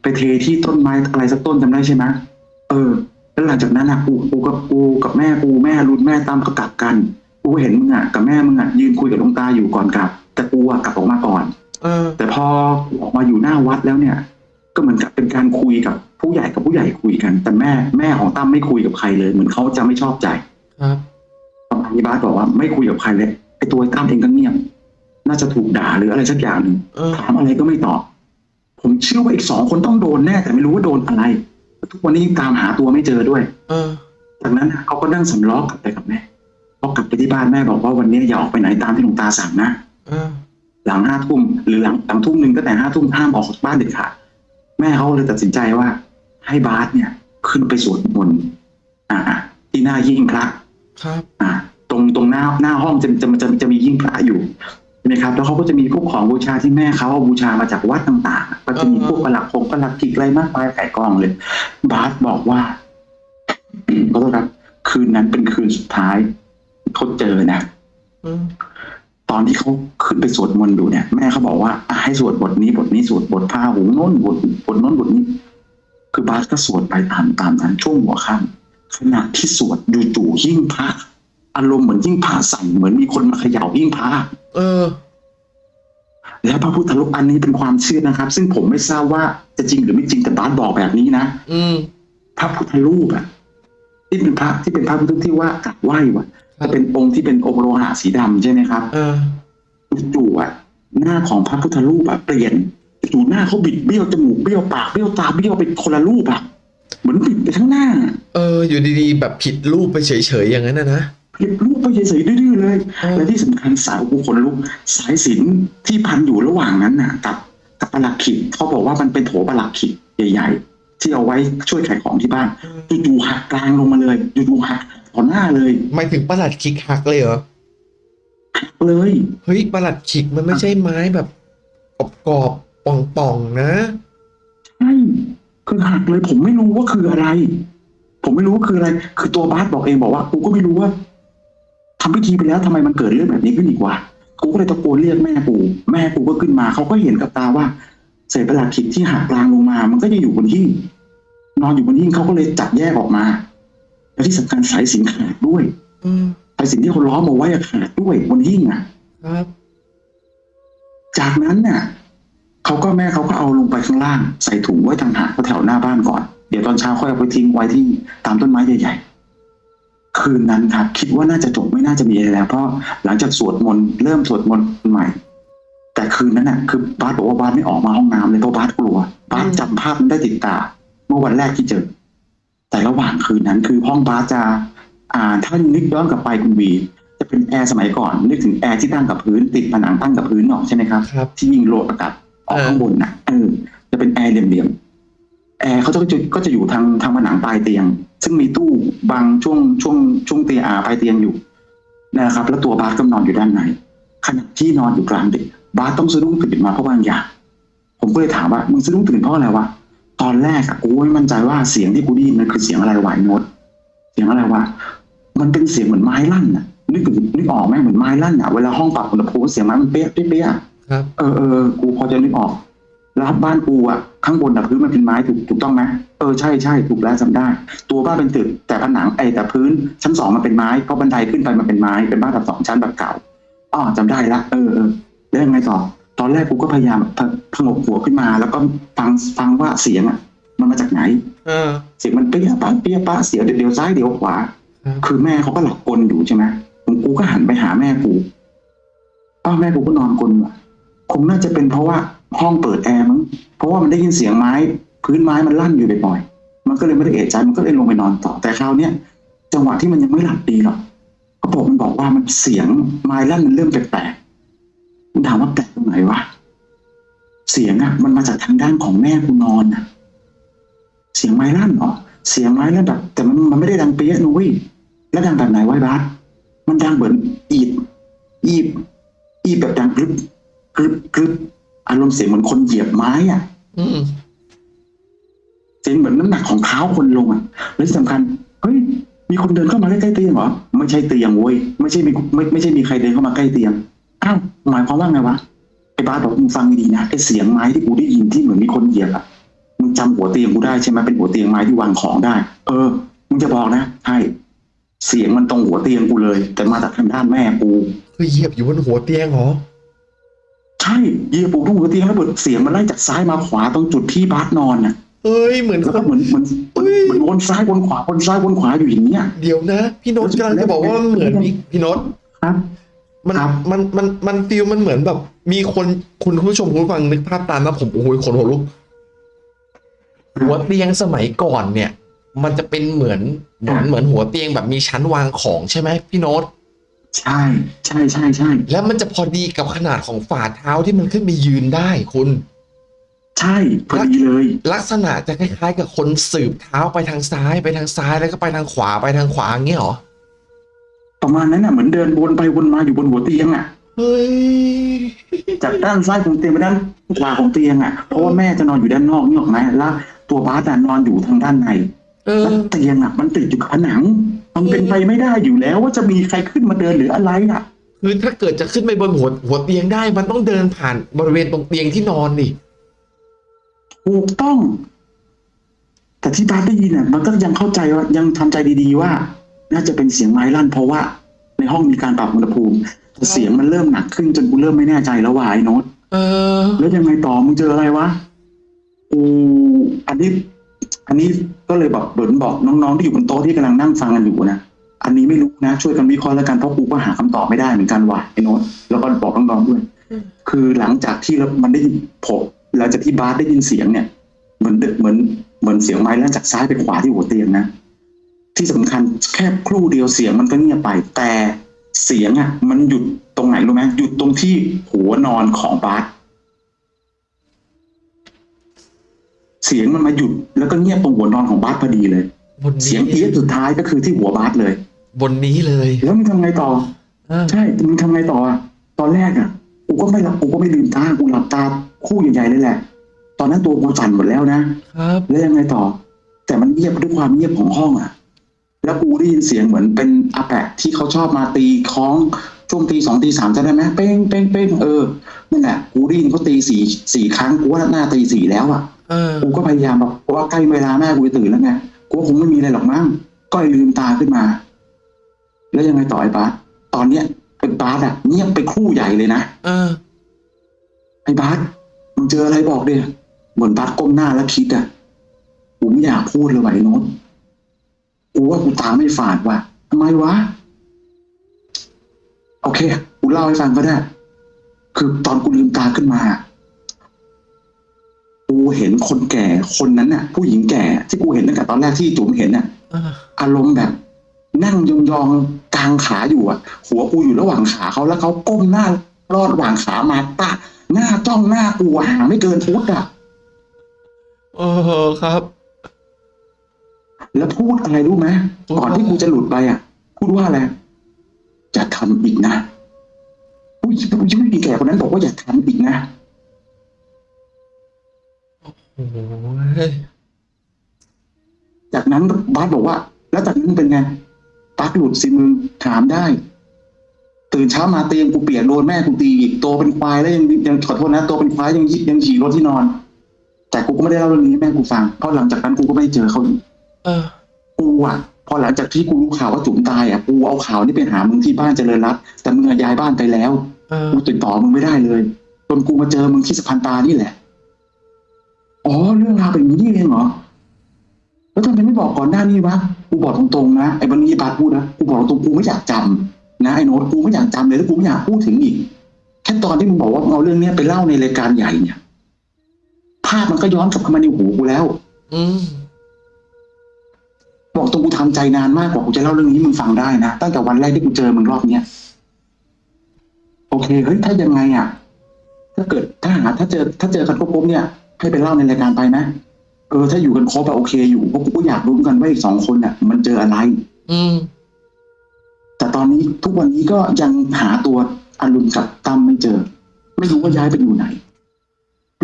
ไปเทที่ต้นไม้อะไรสักต้นจำได้ใช่ไหมเออ แล้วหลังจากนั้นอะกูกูกับกูกับแม่กูแม่รุนแม่ตามก็กลับกัน กูเห็นมึงอะกับแม่มึงอะยืนคุยกับหลวงตาอยู่ก่อนกลับ แต่กูอะกลับออกมาก่อน เออ แต่พอออกมาอยู่หน้าวัดแล้วเนี่ย ก็เหมือนกับเป็นการคุยกับผู้ใหญ่กับผู้ใหญ่คุยกัน แต่แม่แม่ของตั้มไม่คุยกับใครเลย เหมือนเขาจะไม่ชอบใจครับประมาณนี้บาสบอกว่าไม่คุยกับใครเลยไอ้ตัวไอ้ตั้มเองก็เงียบน่าจะถูกด่าหรืออะไรสักอย่างหนึ่งเออถามอะไรก็ไม่ตอบ ผมเชื่อว่าอีกสองคนต้องโดนแน่ แต่ไม่รู้ว่าโดนอะไร ทุกวันนี้ยังตามหาตัวไม่เจอด้วยเออจากนั้นน่ะเขาก็นั่งสำล้อกลับไปกับแม่พอกลับไปที่บ้านแม่บอกว่าวันนี้อย่าออกไปไหนตามที่หลวงตาสั่งนะเออหลังห้าทุ่มหรือหลังหลังทุ่มหนึ่งตั้งแต่ห้าทุ่มห้ามออกจากบ้านเด็ดขาด แม่เขาเลยตัดสินใจว่า ให้บาสเนี่ย ขึ้นไปสวดมนต์อ่าที่หน้าหิ้งพระครับ อ่า ตรงตรงหน้าหน้าห้องจะจะจะจะมีหิ้งพระอยู่ใช่ไหมครับแล้วเขาก็จะมีพวกของบูชาที่แม่เขาเอาบูชามาจากวัดต่างๆ ก็จะมีพวกประหลักพงประหลักกิกอะไรมากมายไก่กองเลย บาสบอกว่าก็ต้องครับ คืนนั้นเป็นคืนสุดท้ายเขาเจอนะเออ ตอนที่เขาขึ้นไปสวดมนต์ดูเนี่ย แม่เขาบอกว่าอะให้สวดบทนี้บทนี้สวดบทพาหูโน้นบทบทโน้นบทนี้ คือบาสก็สวดไปตามตามนั้นช่วงหัวค่ำขณะที่สวดจู่ๆหิ้งพระอารมณ์เหมือนหิ้งพระสั่นเหมือนมีคนมาเขย่าหิ้งพระเออ แล้วพระพุทธรูปอันนี้เป็นความเชื่อนะครับ ซึ่งผมไม่ทราบว่าจะจริงหรือไม่จริงแต่บาสบอกแบบนี้นะอืมพระพุทธรูปอะที่เป็นพระที่เป็นพระพุทธรูปที่ว่ากราบไหว้วะ ครับจะเป็นองค์ที่เป็นองค์โลหะสีดำใช่ไหมครับเออจู่ๆอะหน้าของพระพุทธรูปอะเปลี่ยนจู่ๆหน้าเขาบิดเบี้ยวจมูกเบี้ยวปากเบี้ยวตาเบี้ยวเป็นคนละรูปอะเหมือนบิดไปทั้งหน้า เออ อยู่ดีๆ แบบผิดรูปไปเฉยๆอย่างนั้นนะนะผิดรูปไปเฉยๆดื้อๆเลยเออและที่สำคัญสายกูคนลุกสายสิญจนที่พันอยู่ระหว่างนั้นน่ะ กับกับประหลักขิดเขาบอกว่ามันเป็นโถประหลักขิดใหญ่ ๆ ที่เอาไว้ช่วยขายของที่บ้านจู่ๆหักกลางลงมาเลยจู่ๆหัก ต่อหน้าเลยหมายถึงประหลัดขิกหักเลยเหรอหักเลยเฮ้ยประหลัดขิกมันไม่ใช่ไม้แบบกรอบๆป่องๆนะใช่คือหักเลยผมไม่รู้ว่าคืออะไร ผมไม่รู้ว่าคืออะไร คือตัวบาสบอกเองบอกว่ากูก็ไม่รู้ว่าทำพิธีไปแล้วทำไมมันเกิดเรื่องแบบนี้ขึ้นอีกวะกูก็เลยตะโกนเรียกแม่กูแม่กูก็ขึ้นมาเขาก็เห็นกับตาว่าเศษประหลาดขิดที่หักกลางลงมา มันก็จะอยู่บนหิ้งนอนอยู่บนหิ้งเขาก็เลยจับแยกออกมา แล้วที่สำคัญสายสิญจนขาดด้วยเออสายสิญจนที่เขาล้อมเอาไว้อะขาดด้วยบนหิ้งอะครับ จากนั้นน่ะเขาก็แม่เขาก็เอาลงไปข้างล่าง ใส่ถุงไว้ต่างหากแถวหน้าบ้านก่อน เดี๋ยวตอนเช้าค่อยเอาไปทิ้งไว้ที่ตามต้นไม้ใหญ่ๆ คืนนั้นครับ คิดว่าน่าจะจบไม่น่าจะมีอะไรแล้ว เพราะหลังจากสวดมนต์เริ่มสวดมนต์ใหม่ แต่คืนนั้นน่ะ คือบาสบอกว่าบาสไม่ออกมาห้องน้ำเลยเพราะบาสกลัวบาสจำภาพมันได้ติดตา เมื่อวันแรกที่เจอ แต่ระหว่างคืนนั้นคือห้องบาสจะอ่าถ้านึกย้อนกลับไปคุณวีจะเป็นแอร์สมัยก่อนนึกถึงแอร์ที่ตั้งกับพื้นติดผนังตั้งกับพื้นออกใช่ไหมครับครับที่ยิงโลดอากาศออกเออข้างบนนะเออจะเป็นแอร์เหลี่ยมๆแอร์เขาจะก็จะอยู่ทางทางผนังปลายเตียง ซึ่งมีตู้บางช่วงช่วงช่วงเตียงอาปลายเตียงอยู่นะครับ แล้วตัวบาสก็นอนอยู่ด้านในขณะที่นอนอยู่กลางดึกบาสต้องสะดุ้งตื่นมาเพราะบางอย่างผมก็เลยถามว่ามึงสะดุ้งตื่นเพราะอะไรวะ ตอนแรกอะกูไม่มั่นใจว่าเสียงที่กูได้ยินมันคือเสียงอะไรวะไอ้โน้ตเสียงอะไรวะมันเป็นเสียงเหมือนไม้ลั่นอะนึกถึงนึกออกไหมเหมือนไม้ลั่นอะเวลาห้องปรับอุณหภูมิเสียงไม้มันเป๊ะเป๊ะเป๊ะอะครับเออเออกูพอจะนึกออกแล้วบ้านกูอะข้างบนอะพื้นมันเป็นไม้ถูกถูกต้องไหมเออใช่ใช่ถูกแล้วจำได้ ตัวบ้านเป็นตึกแต่ผนังไอแต่พื้นชั้นสองมันเป็นไม้เพราะบันไดขึ้นไปมันเป็นไม้เป็นบ้านแบบสองชั้นแบบเก่าอ๋อจำได้ละเออเออแล้วยังไงต่อ ตอนแรกกูก็พยายามพะพงกหัวขึ้นมา แล้วก็ฟังฟังว่าเสียงอะ มันมาจากไหนเออเสียงมันเปี้ยป้าเปี้ยป้าเสียวเดี๋ยวเดี๋ยวซ้ายเดี๋ยวขวาครับคือแม่เขาก็หลับกลอยู่ใช่ไหมผมกูก็หันไปหาแม่กูป้าแม่กูก็นอนกลอยู่อะคงน่าจะเป็นเพราะว่าห้องเปิดแอร์มั้งเพราะว่ามันได้ยินเสียงไม้ พื้นไม้มันลั่นอยู่บ่อยๆมันก็เลยไม่ได้เอะใจมันก็เลยลงไปนอนต่อแต่คราวเนี้ยจังหวะที่มันยังไม่หลับดีหรอกเขาบอกมันบอกว่ามันเสียงไม้ลั่นมันเริ่มแปลก ๆมันถามว่าแปลกตรงไหนวะ เสียงอะมันมาจากทางด้านของแม่กูนอนอะเสียงไม้ลั่นเหรอ เสียงไม้ลั่นแบบ แต่มันมันไม่ได้ดังเปี้ยะนุ้ยแล้วดังแบบไหนวะไอ้บาสมันดังเหมือนอีดอีบอีบแบบดังกรึบกรึบกรึบอารมณ์เสียงเหมือนคนเหยียบไม้อะอืมเสียงเหมือนน้ำหนักของเท้าคนลงอะและที่สำคัญเฮ้ยมีคนเดินเข้ามาใกล้ๆเตียงเหรอไม่ใช่เตียงเว้ยไม่ใช่มีไม่ไม่ใช่มีใครเดินเข้ามาใกล้เตียง อ้าวหมายความว่าไงวะไอ้บ้าสบอกมึงฟังดีๆนะไอ้เสียงไม้ที่กูได้ยินที่เหมือนมีคนเหยียบอะมึงจำหัวเตียงกูได้ใช่ไหมเป็นหัวเตียงไม้ที่วางของได้ เออมึงจะบอกนะใช่เสียงมันตรงหัวเตียงกูเลย แต่มาจากทางด้านแม่กูคือเหยียบอยู่บนหัวเตียงเหรอใช่เหยียบปูตรงหัวเตียงแล้วเปิดเสียงมันไล่จากซ้ายมาขวาตรงจุดที่บาสนอนน่ะเอ้ยเหมือนแล้วคก็นเหมือนเหมือนเหมือนเหมือนวนซ้ายวนขวาวนซ้ายวนขวาอยู่อย่างเนี้ยเดี๋ยวนะ พี่โน้ตกำลังจะบอกว่ามันเหมือนพี่พี่โน้ตครับ มันครับมันมันมันฟีลมันเหมือนแบบ มีคนคุณผู้ชมคุณผู้ฟังนึกภาพตามนะผมโอ้โหขนหัวลุกหัวเตียงสมัยก่อนเนี่ย มันจะเป็นเหมือนเหมือนเหมือนหัวเตียงแบบมีชั้นวางของใช่ไหมพี่โน้ตใช่ใช่ใช่ใช่แล้วมันจะพอดีกับขนาดของฝ่าเท้าที่มันขึ้นไปยืนได้คุณ ใช่พอดีเลย ลักษณะจะคล้ายๆ กับคนสืบเท้าไปทางซ้ายไปทางซ้ายแล้วก็ไปทางขวาไปทางขวาอย่างเงี้ยเหรอ ประมาณนั้นน่ะเหมือนเดินวนไปวนมาอยู่บนหัวเตียงอะเฮ้ยจากด้านซ้ายของเตียงไปด้านขวาของเตียงอะเพราะว่าแม่จะนอนอยู่ด้านนอกนี่หรอกไหมแล้วตัวบาสอะนอนอยู่ทางด้านในเออแล้วเตียงอะ มันติดอยู่กับผนัง มันเป็นไปไม่ได้อยู่แล้ว ว่าจะมีใครขึ้นมาเดินหรืออะไรอะคือถ้าเกิดจะขึ้นไปบนหัวหัวเตียงได้ มันต้องเดินผ่านบริเวณตรงเตียงที่นอนดิถูกต้อง แต่ที่บาสได้ยินอะ มันก็ยังเข้าใจว่ายังทำใจดีๆว่า น่าจะเป็นเสียงไม้ลั่น เพราะว่าในห้องมีการปรับอุณหภูมิแต่เสียงมันเริ่มหนักขึ้นจนกูเริ่มไม่แน่ใจแล้วว่าไอ้โน้ตเออ แล้วยังไงต่อมึงเจออะไรวะกูอันนี้ อันนี้ก็เลยบอกเบิร์นบอกน้องๆที่อยู่บนโต๊ะที่กำลังนั่งฟังกันอยู่นะอันนี้ไม่รู้นะช่วยกันวิเคราะห์แล้วกันเพราะกูก็หาคำตอบไม่ได้เหมือนกันว่ะไอ้โน้ตแล้วก็บอกน้องๆด้วยอืมคือหลังจากที่มันได้ยินผมหลังจากที่บาสได้ยินเสียงเนี่ย เหมือนเหมือนเหมือนเสียงไม้ลั่นจากซ้ายไปขวาที่หัวเตียงนะ ที่สำคัญแค่ครู่เดียวเสียงมันก็เงียบไป แต่เสียงอะ มันหยุดตรงไหนรู้ไหมหยุดตรงที่หัวนอนของบาสเสียงมันมาหยุดแล้วก็เงียบตรงหัวนอนของบาสพอดีเลยบนเสียนี้งเอี๊ยดสุดท้ายก็คือที่หัวบาสเลย บนนี้เลย แล้วมึงทำไงต่ออ่าใช่มึงทำไงต่ออะตอนแรกอะกูก็ไม่หลับกูก็ไม่ลืมตากูหลับตาคู่ใหญ่ๆเลยแหละ ตอนนั้นตัวกูสั่นหมดแล้วนะครับแล้วยังไงต่อ แต่มันเงียบด้วยความเงียบของห้องอะ แล้วกูได้ยินเสียงเหมือนเป็นอาแปะที่เขาชอบมาตีคล้องช่วงตีสองตีสามจะได้ไหมเป้งเป้งเป้งเออนั่นแหละกูได้ยินเขาตีสี่สี่ครั้งกูว่าหน้าตีสี่แล้วอะเออกูก็พยายามแบบว่าใกล้เวลาแม่กูจะตื่นแล้วไงกูว่าคงไม่มีอะไรหรอกมั้งก็เลยลืมตาขึ้นมา แล้วยังไงต่อไอ้บาสตอนเนี้ยไอ้บาสอะเงียบไปครู่ใหญ่เลยนะเออไอ้บาสมึงเจออะไรบอกดิเหมือนบาสก้มหน้าแล้วคิดอะกูไม่อยากพูดเลยว่ะไอ้โน้ต กูว่ากูตาไม่ฝาดว่ะทำไมวะ โอเค กูเล่าให้ฟังก็ได้ คือตอนกูลืมตาขึ้นมา กูเห็นคนแก่คนนั้นน่ะ ผู้หญิงแก่ที่กูเห็นตั้งแต่ตอนแรกที่จุ๋มเห็นน่ะเอออารมณ์แบบ นั่งยองๆกลางขาอยู่อะ หัวกูอยู่ระหว่างขาเขาแล้วเขาก้มหน้ารอดระหว่างขามาตะหน้าจ้องหน้ากูอะห่างไม่เกินฟุตอะเออครับ แล้วพูดอะไรรู้ไหมพูดว่าก่อนที่กูจะหลุดไปอะ พูดว่าอะไรจะทำอีกนะผู้หญิงผู้หญิงแก่คนนั้นบอกว่าอย่าทำอีกนะโอ้ยจากนั้นบาสบอกว่า แล้วจากนั้นเป็นไงปักหลุดสิมึงถามได้ ตื่นเช้ามาเตียงกูเปียกโดนแม่กูตีอีกโตเป็นควายแล้วยังยังขอโทษนะโตเป็นควายยังยิยังขี่รถที่นอน แต่กูก็ไม่ได้เล่าเรื่องนี้ให้แม่กูฟังเพราะหลังจากนั้นกูก็ไม่ได้เจอเขาอีก เออ กูอะพอหลังจากที่กูรู้ข่าวว่าจุ๋มตายอะกูเอาข่าวนี้ไปหามึงที่บ้านเจริญรัตน์แต่มึงอะย้ายบ้านไปแล้วเออ กูติดต่อมึงไม่ได้เลยจนกูมาเจอมึงที่สะพานปลานี่แหละอ๋อเรื่องราวเป็นอย่างนี้เองเหรอแล้วทำไมไม่บอกก่อนหน้านี้วะกูบอกตรงๆนะไอ้บันนี้บาสพูดนะกูบอกตรงๆกูไม่อยากจำนะไอ้โน้ตกูไม่อยากจำเลยแล้วกูไม่อยากพูดถึงอีก แค่ตอนที่มึงบอกว่ามึงเอาเรื่องเนี้ยไปเล่าในรายการใหญ่เนี่ย ภาพมันก็ย้อนกลับเข้ามาในหูกูแล้ว อืม บอกตรงกูทำใจนานมากกว่ากูจะเล่าเรื่องนี้ให้มึงฟังได้นะตั้งแต่วันแรกที่กูเจอมึงรอบเนี้ยโอเคเฮ้ยถ้ายังไงอะ ถ้าเกิดถ้าหาถ้าเจอ ถ้าเจอกันครบปุ๊บเนี่ย ให้ไปเล่าในรายการไปนะเออถ้าอยู่กันครบอะโอเคอยู่เพราะกูก็อยากรู้เหมือนกันว่าอีกสองคนเนี่ยมันเจออะไร อืมแต่ตอนนี้ทุกวันนี้ก็ยังหาตัวอรุณกับตั้มไม่เจอ ไม่รู้ว่าย้ายไปอยู่ไหน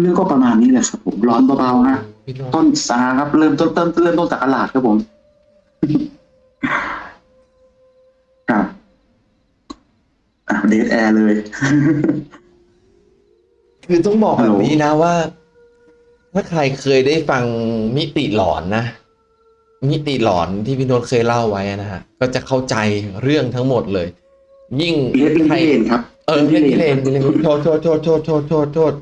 เรื่องก็ประมาณนี้แหละครับผมร้อนเบาๆฮะพี่โน้ตต้นสาครับเริ่มต้นต้นเริ่มต้นจากตลาดครับผม ครับอะเดทแอร์เลย คือต้องบอกฮัแบลโหบลนี้นะว่า ถ้าใครเคยได้ฟังมิติหลอนนะ มิติหลอนที่พี่โน้ตเคยเล่าไว้นะฮะ ก็จะเข้าใจเรื่องทั้งหมดเลย ยิ่งเล่นเล่นใครพี่เลนครับเออเล่นพิเรนพิเรนโทษโทษโทษโทษโทษโทษโทษ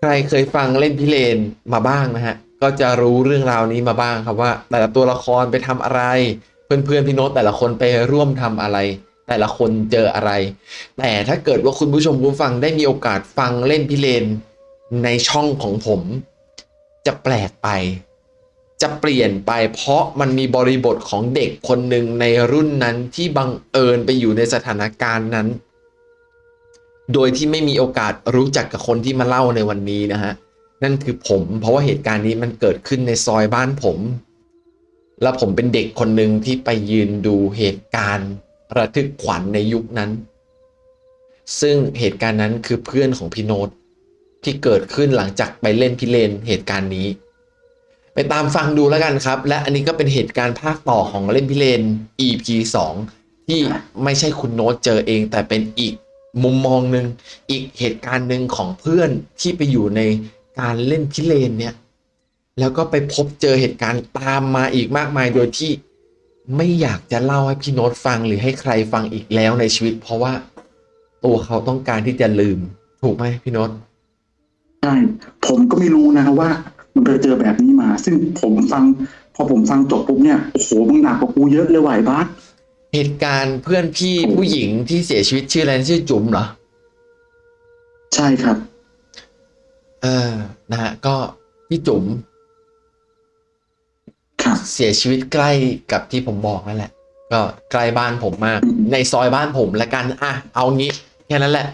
ใครเคยฟังเล่นพิเรนมาบ้างนะฮะ ก็จะรู้เรื่องราวนี้มาบ้างครับว่า แต่ละตัวละครไปทำอะไร เพื่อนๆพี่โน้ตแต่ละคนไปร่วมทำอะไร แต่ละคนเจออะไร แต่ถ้าเกิดว่าคุณผู้ชมผู้ฟังได้มีโอกาสฟังเล่นพิเรนในช่องของผม จะแปลกไป จะเปลี่ยนไปเพราะมันมีบริบทของเด็กคนหนึ่งในรุ่นนั้นที่บังเอิญไปอยู่ในสถานการณ์นั้น โดยที่ไม่มีโอกาสรู้จักกับคนที่มาเล่าในวันนี้นะฮะ นั่นคือผม เพราะว่าเหตุการณ์นี้มันเกิดขึ้นในซอยบ้านผม แล้วผมเป็นเด็กคนหนึ่งที่ไปยืนดูเหตุการณ์ระทึกขวัญในยุคนั้น ซึ่งเหตุการณ์นั้นคือเพื่อนของพี่โนตที่เกิดขึ้นหลังจากไปเล่นพิเรนเหตุการณ์นี้ ไปตามฟังดูแล้วกันครับ และอันนี้ก็เป็นเหตุการณ์ภาคต่อของเล่นพิเรน EP 2 ที่ไม่ใช่คุณโน้ตเจอเอง แต่เป็นอีกมุมมองหนึ่งอีกเหตุการณ์หนึ่งของเพื่อนที่ไปอยู่ใน การเล่นพิเรนเนี่ย แล้วก็ไปพบเจอเหตุการณ์ตามมาอีกมากมายโดยที่ไม่อยากจะเล่าให้พี่โน้ตฟังหรือให้ใครฟังอีกแล้วในชีวิต เพราะว่าตัวเขาต้องการที่จะลืม ถูกไหมพี่โน้ตใช่ผมก็ไม่รู้นะว่า มันไปเจอแบบนี้มา ซึ่งผมฟัง พอผมฟังจบปุ๊บเนี่ยโอ้โหมึงหนักกว่ากูเยอะเลยว่ะไอ้บาสเหตุการณ์เพื่อนพี่ผู้หญิงที่เสียชีวิตชื่ออะไรนะชื่อจุ๋มเหรอ ใช่ครับ เออนะฮะก็พี่จุ๋มครับเสียชีวิตใกล้กับที่ผมบอกนั่นแหละ ก็ใกล้บ้านผมมากอืมในซอยบ้านผมละกันอะเอางี้แค่นั้นแหละ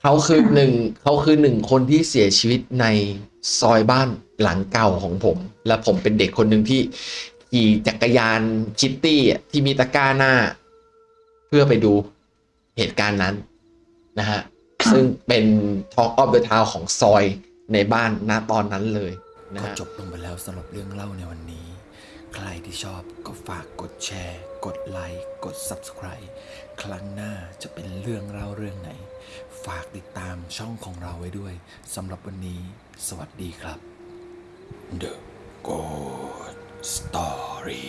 เขาคือหนึ่งเขาคือหนึ่งคนที่เสียชีวิตในซอยบ้านหลังเก่าของผม และผมเป็นเด็กคนหนึ่งที่ขี่จักรยานคิตตี้อะที่มีตะกร้าหน้า เพื่อไปดูเหตุการณ์นั้นนะฮะ ซึ่งเป็น Talk of the Town ของซอยในบ้านณตอนนั้นเลยนะก็ฮะจบลงไปแล้วสำหรับเรื่องเล่าในวันนี้ ใครที่ชอบก็ฝากกดแชร์ กดไลค์กด Subscribe ครั้งหน้าจะเป็นเรื่องเล่าเรื่องไหน ฝากติดตามช่องของเราไว้ด้วยสำหรับวันนี้ สวัสดีครับ The Good Story